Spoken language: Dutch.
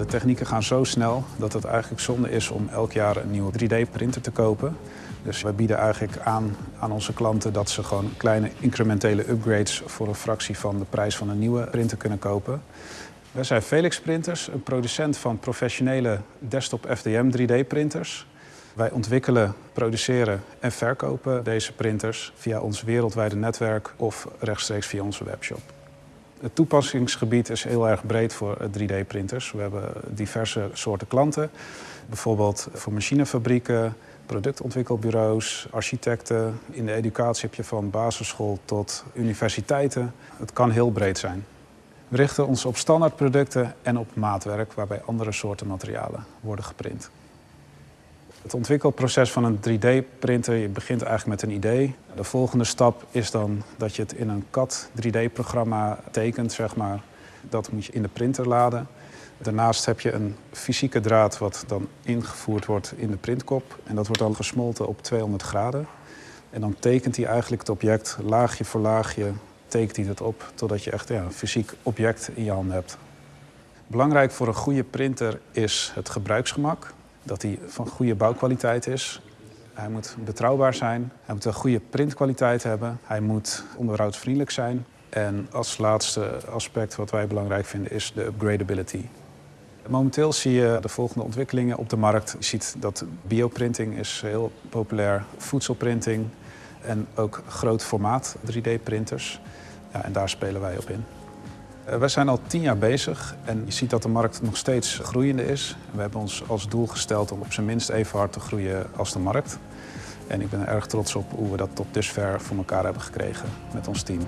De technieken gaan zo snel dat het eigenlijk zonde is om elk jaar een nieuwe 3D-printer te kopen. Dus we bieden eigenlijk aan aan onze klanten dat ze gewoon kleine incrementele upgrades voor een fractie van de prijs van een nieuwe printer kunnen kopen. Wij zijn Felix Printers, een producent van professionele desktop FDM 3D-printers. Wij ontwikkelen, produceren en verkopen deze printers via ons wereldwijde netwerk of rechtstreeks via onze webshop. Het toepassingsgebied is heel erg breed voor 3D-printers. We hebben diverse soorten klanten, bijvoorbeeld voor machinefabrieken, productontwikkelbureaus, architecten. In de educatie heb je van basisschool tot universiteiten. Het kan heel breed zijn. We richten ons op standaardproducten en op maatwerk waarbij andere soorten materialen worden geprint. Het ontwikkelproces van een 3D-printer, je begint eigenlijk met een idee. De volgende stap is dan dat je het in een CAD 3D-programma tekent, zeg maar. Dat moet je in de printer laden. Daarnaast heb je een fysieke draad wat dan ingevoerd wordt in de printkop. En dat wordt dan gesmolten op 200 graden. En dan tekent hij eigenlijk het object laagje voor laagje, tekent hij het op totdat je echt ja, een fysiek object in je hand hebt. Belangrijk voor een goede printer is het gebruiksgemak. Dat hij van goede bouwkwaliteit is. Hij moet betrouwbaar zijn. Hij moet een goede printkwaliteit hebben. Hij moet onderhoudsvriendelijk zijn. En als laatste aspect wat wij belangrijk vinden is de upgradability. Momenteel zie je de volgende ontwikkelingen op de markt. Je ziet dat bioprinting is heel populair, voedselprinting en ook groot formaat 3D-printers. Ja, en daar spelen wij op in. Eh, wij zijn al tien jaar bezig en je ziet dat de markt nog steeds groeiende is. We hebben ons als doel gesteld om op zijn minst even hard te groeien als de markt. En ik ben erg trots op hoe we dat tot dusver voor elkaar hebben gekregen met ons team.